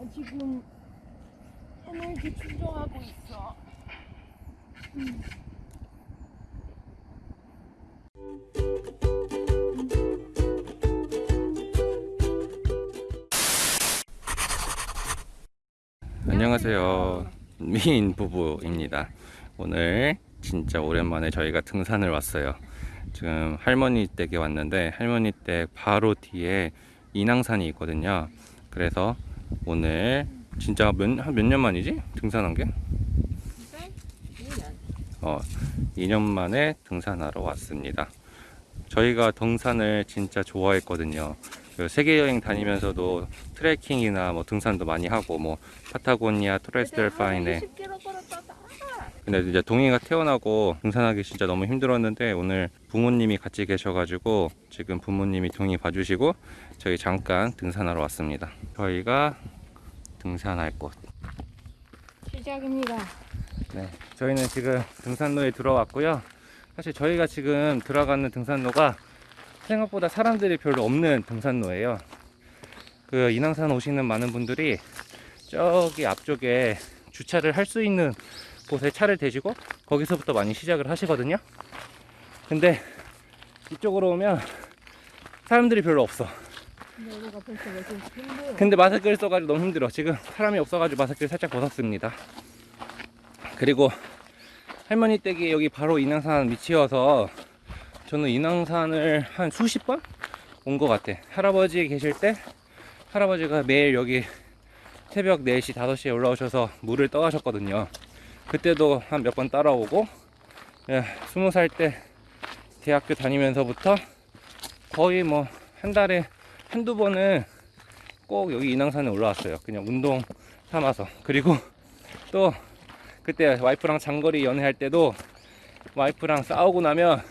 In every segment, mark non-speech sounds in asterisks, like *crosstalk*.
나 지금 에너지 충전하고 있어. 안녕하세요. 미인 부부입니다. 오늘 진짜 오랜만에 저희가 등산을 왔어요. 지금 할머니 댁에 왔는데 할머니 댁 바로 뒤에 인왕산이 있거든요. 그래서 오늘 진짜 몇, 한몇년 만이지? 등산한 게? 어, 2년 만에 등산하러 왔습니다. 저희가 등산을 진짜 좋아했거든요. 그 세계 여행 다니면서도 트레킹이나 뭐 등산도 많이 하고 뭐 파타고니아 토레스델 파인에 20km 걸었다. 근데 이제 동이가 태어나고 등산하기 진짜 너무 힘들었는데 오늘 부모님이 같이 계셔가지고 지금 부모님이 동이 봐주시고 저희 잠깐 등산하러 왔습니다. 저희가 등산할 곳. 시작입니다. 네, 저희는 지금 등산로에 들어왔고요. 사실 저희가 지금 들어가는 등산로가 생각보다 사람들이 별로 없는 등산로예요. 그 인왕산 오시는 많은 분들이 저기 앞쪽에 주차를 할 수 있는 곳에 차를 대시고 거기서부터 많이 시작을 하시거든요. 근데 이쪽으로 오면 사람들이 별로 없어. 근데 마스크를 써가지고 너무 힘들어. 지금 사람이 없어가지고 마스크를 살짝 벗었습니다. 그리고 할머니 댁이 여기 바로 인왕산 밑이어서 저는 인왕산을 한 수십 번 온 것 같아. 할아버지 계실 때 할아버지가 매일 여기 새벽 4시, 5시에 올라오셔서 물을 떠가셨거든요. 그때도 한 몇 번 따라오고, 예, 20살 때 대학교 다니면서부터 거의 뭐 한 달에 한두 번은 꼭 여기 인왕산에 올라왔어요. 그냥 운동 삼아서. 그리고 *laughs* 또 그때 와이프랑 장거리 연애할 때도 와이프랑 싸우고 나면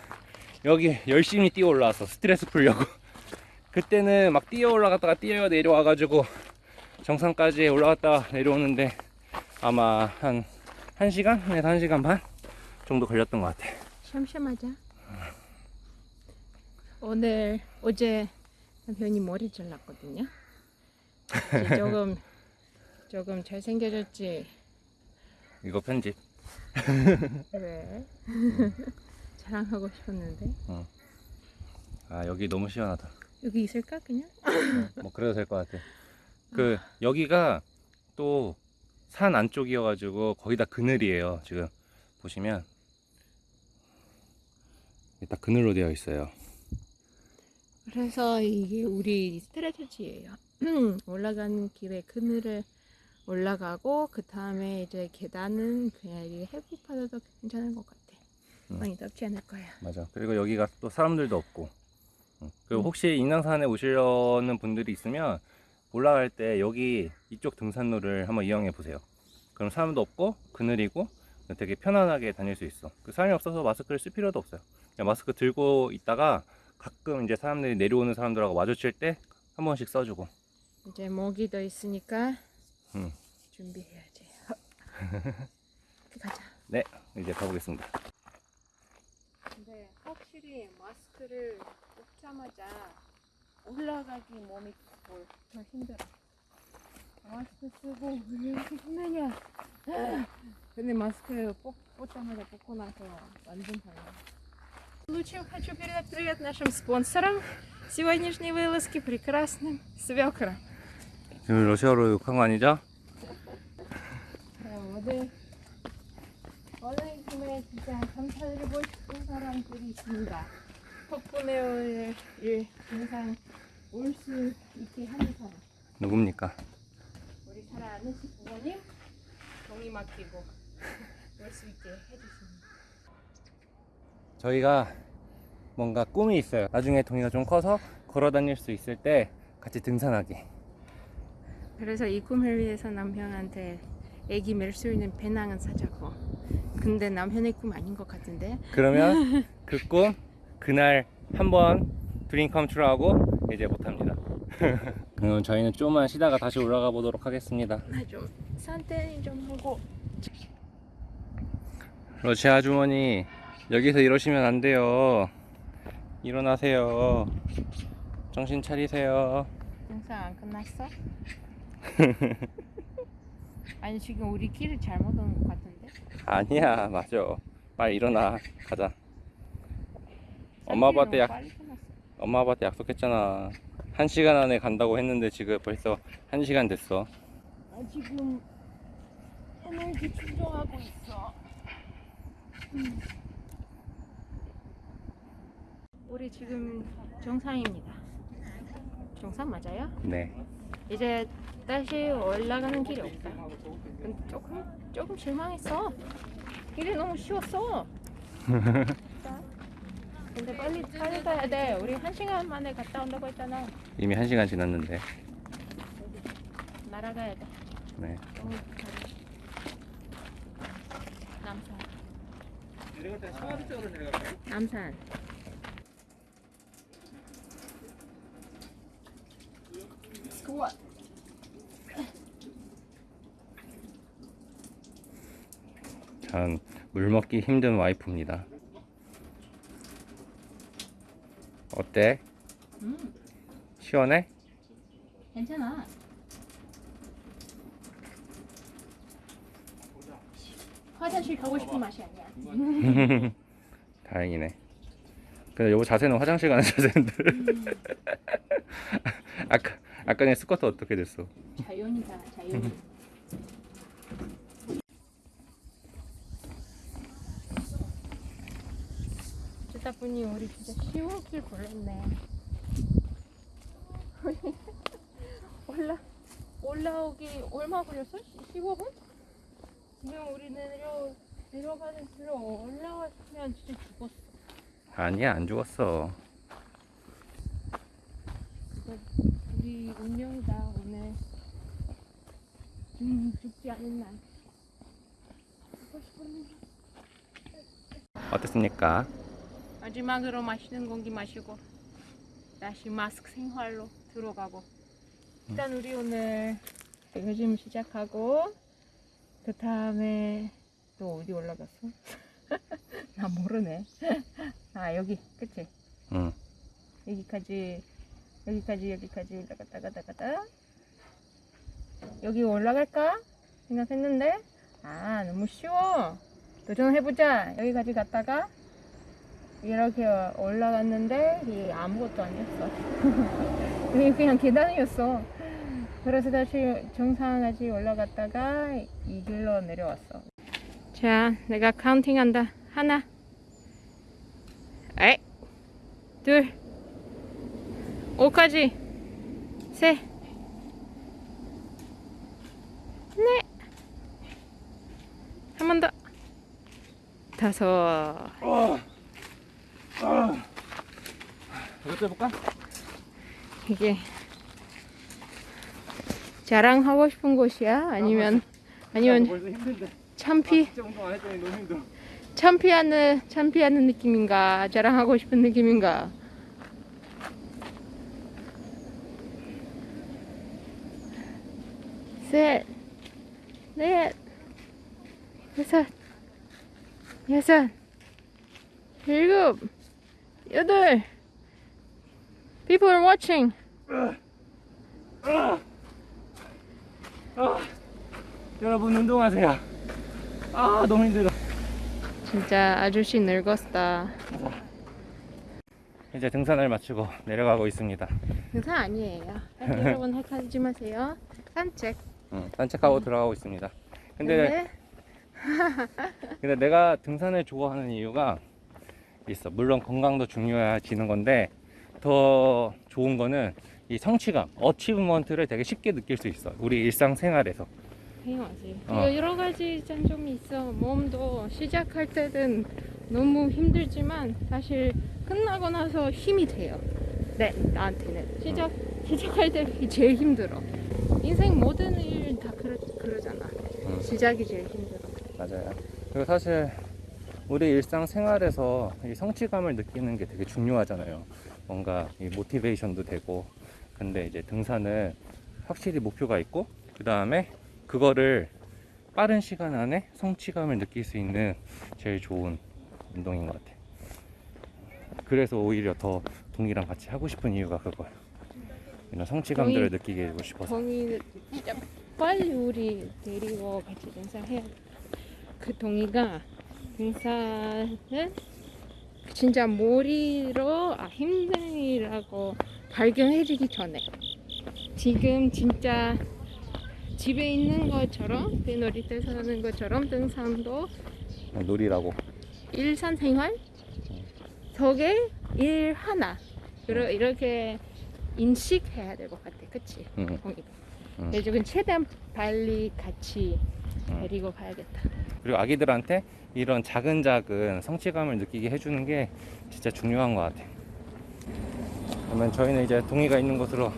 여기 열심히 뛰어 올라왔어. 스트레스 풀려고. *laughs* 그때는 막 뛰어 올라갔다가 뛰어 내려와 가지고 정상까지 올라갔다가 내려오는데 아마 한 1시간에서 1시간 반 정도 걸렸던 것 같아. 샴샴하자. 오늘 어제 남편이 머리 잘랐거든요. *laughs* 조금 조금 잘생겨졌지. 이거 편집. 왜? *laughs* 자랑하고 싶었는데 아, 여기 너무 시원하다. 여기 있을까 그냥? 뭐 그래도 될 것 같아. *laughs* 그 여기가 또 산 안쪽이어가지고 거의 다 그늘이에요. 지금 보시면 다 그늘로 되어 있어요. 그래서 이게 우리 스트레티지예요. *clears throat* 올라가는 길에 그늘을 올라가고 그 다음에 이제 계단은 그냥 이 받아도 괜찮은 것 같아. 음. 많이 덥지 않을 거야. 맞아. 그리고 여기가 또 사람들도 없고. 응. 그리고 음. 혹시 인왕산에 오시려는 분들이 있으면 올라갈 때 여기 이쪽 등산로를 한번 이용해 보세요. 그럼 사람도 없고 그늘이고 되게 편안하게 다닐 수 있어. 그 사람이 없어서 마스크를 쓸 필요도 없어요. 그냥 마스크 들고 있다가 가끔 이제 사람들이 내려오는 사람들하고 마주칠 때 한 번씩 써주고. 이제 모기도 있으니까 음. 준비해야지. *laughs* 가자. 네, 이제 가보겠습니다. 근데 확실히 마스크를 뽑자마자 올라가기 몸이 뭘 더 힘들어. 마스크 쓰고 왜 이렇게 힘드냐? 근데 маски 뽑, 뽑자마자 뽑고 나서 완전 달라. В случае хочу передать привет нашим спонсорам сегодняшней вылазки прекрасным свекрам. 지금 러시아로 욕한 거 아니죠? 오늘 원래쯤에 진짜 감사드리고 싶은 사람들이 있습니다. 덕분에 오늘 일 항상 올 수 있게 하는 사람. 누굽니까? 우리 사랑하는 부모님 동의 맡기고 올 수 있게 해주십니다. 저희가 뭔가 꿈이 있어요. 나중에 동이가 좀 커서 걸어 다닐 수 있을 때 같이 등산하기. 그래서 이 꿈을 위해서 남편한테 애기 멜수 있는 배낭은 사자고. 근데 남편의 꿈 아닌 것 같은데. 그러면 *laughs* 그 꿈 그날 한번 드림 컴트로 하고 이제 못합니다. *laughs* 그럼 저희는 좀만 쉬다가 다시 올라가 보도록 하겠습니다. 나좀 산테니 좀 하고. 러시아 아주머니 여기서 이러시면 안 돼요. 일어나세요. 정신 차리세요. 영상 안 끝났어? *laughs* 아니 지금 우리 길을 잘못 온 것 같은데. 아니야 맞아 빨리 일어나 가자 엄마 아빠한테 약. 엄마 아빠한테 약속했잖아 한 시간 안에 간다고 했는데 지금 벌써 한 시간 됐어 아, 지금 에너지 충전하고 있어. 음. 우리 지금 정상입니다. 정상 맞아요? 네 이제 다시 올라가는 길이 없다. 조금 조금 실망했어. 길이 너무 쉬웠어. *laughs* 근데 빨리 빨리 가야 돼. 우리 한 시간 만에 갔다 온다고 했잖아. 이미 한 시간 지났는데 날아가야 돼. 네 너무. 남산. 내려갈 때 청와대 쪽으로 내려갈까요? 남산. 좋아. 전물 먹기 힘든 와이프입니다 어때? 음, 시원해? 괜찮아. 화장실 가고 싶은 맛이 아니야. *laughs* 다행이네. 근데 여보 자세는 화장실 가는 *laughs* 자세인데. 아까 아까 내 스쿼트 어떻게 됐어? 자연이다, 자연. 듣다 보니 우리 진짜 쉬운 길 골랐네. *laughs* 올라 올라오기 얼마 걸렸어? 15분? 지금 우리 내려 내려가는 길로 올라왔으면 진짜 죽었어. 아니야 안 죽었어. 우리 운명이다 오늘. 음, 죽지 않은 날. 어땠습니까? 마지막으로 마시는 공기 마시고 다시 마스크 생활로 들어가고. 일단 우리 오늘 백화점 시작하고 그 다음에 또 어디 올라갔어? *laughs* 나 모르네. *laughs* 아 여기 그치? 응. 여기까지 여기까지 여기까지 올라갔다 갔다 갔다. 여기 올라갈까 생각했는데? 아 너무 쉬워. 도전해보자. 여기까지 갔다가 이렇게 올라갔는데 이게 아무것도 아니었어. *laughs* 이게 그냥 계단이었어. 그래서 다시 정상까지 올라갔다가 이 길로 내려왔어. 자 내가 카운팅한다. 하나. 에이 둘. 오까지. 셋 넷, 한번 더, 다섯, 어. 아. 이것도 해볼까? 이게 자랑하고 싶은 곳이야? 아니면 아니면 힘든데. 참피 힘들어. 참피하는 참피하는 느낌인가? 자랑하고 싶은 느낌인가? 셋, 넷, 여섯, 여섯, 일곱, 여덟. People are watching. 아. 여러분 운동하세요. 아 너무 힘들어. 진짜 아저씨 늙었다. 이제 등산을 마치고 내려가고 있습니다. 등산 아니에요. 여러분 헷갈리지 마세요. 산책. 응, 산책하고 들어가고 있습니다. 근데 근데 *laughs* 근데 내가 등산을 좋아하는 이유가 있어. 물론 건강도 중요해지는 건데 더 좋은 거는 이 성취감, 어치브먼트를 되게 쉽게 느낄 수 있어. 우리 일상생활에서. 당연하지. 어. 여러 가지 장점이 있어. 몸도 시작할 때는 너무 힘들지만 사실 끝나고 나서 힘이 돼요. 네, 나한테는 시작 시작할 때 제일 힘들어. 인생 모든 일 다 그러, 그러잖아. 응. 시작이 제일 힘들어. 맞아요. 그리고 사실 우리 일상생활에서 이 성취감을 느끼는 게 되게 중요하잖아요. 뭔가 이 모티베이션도 되고. 근데 이제 등산은 확실히 목표가 있고 그 다음에 그거를 빠른 시간 안에 성취감을 느낄 수 있는 제일 좋은 운동인 것 같아요. 그래서 오히려 더 동이랑 같이 하고 싶은 이유가 그거예요. 이런 성취감들을. 느끼게 해주고 싶어서 동이 진짜 빨리 우리 데리고 같이 등산해야 돼. 그 동이가 등산은 진짜 머리로 아, 힘들이라고 발견해주기 전에 지금 진짜 집에 있는 것처럼 그 놀이터에서 하는 것처럼 등산도 놀이라고 일상 생활 속에 일 하나 그러 이렇게 인식해야 될 것 같아 그치? 응. 응. 그래서 지금 최대한 빨리 같이 응. 데리고 가야겠다 그리고 아기들한테 이런 작은 작은 성취감을 느끼게 해주는 게 진짜 중요한 것 같아. 그러면 저희는 이제 동이가 있는 곳으로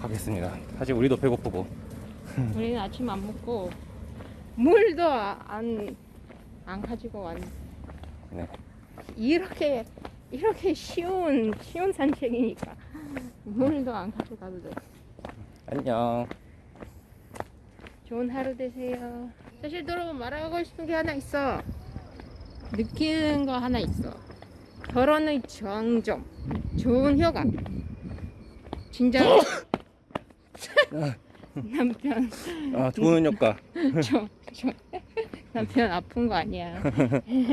가겠습니다. 사실 우리도 배고프고. *laughs* 우리는 아침 안 먹고 물도 안, 안 가지고 왔네 네. 이렇게 이렇게 쉬운 쉬운 산책이니까 물도 안 가져가도 돼 안녕. 좋은 하루 되세요. 사실 여러분 말하고 싶은 게 하나 있어. 느끼는 거 하나 있어. 결혼의 장점, 좋은 효과. 진짜 *laughs* 남편 아, 좋은 효과. *laughs* 저, 저 남편 아픈 거 아니야.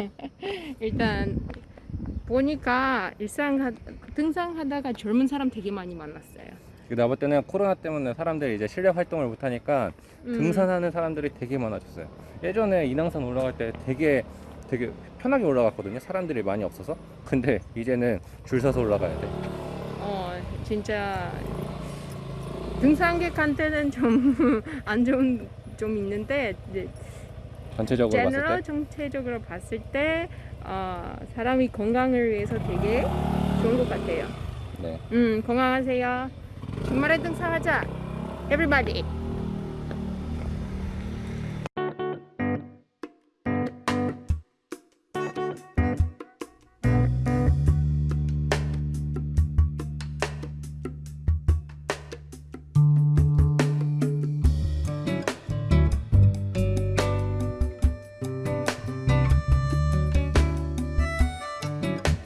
*laughs* 일단 보니까 일상 하- 등산하다가 젊은 사람 되게 많이 만났어 요. 내가 볼 때는 코로나 때문에 사람들이 이제 실내 활동을 못 하니까 음, 등산하는 사람들이 되게 많아졌어요. 예전에 인왕산 올라갈 때 되게 되게 편하게 올라갔거든요. 사람들이 많이 없어서. 근데 이제는 줄 서서 올라가야 돼. 어 진짜 등산객한테는 좀 *laughs* 안 좋은 좀 있는데 이제 전체적으로 봤을 때. 전체적으로 봤을 때 어, 사람이 건강을 위해서 되게 좋은 것 같아요. 네. 음 건강하세요. 주말에 등산하자. Everybody.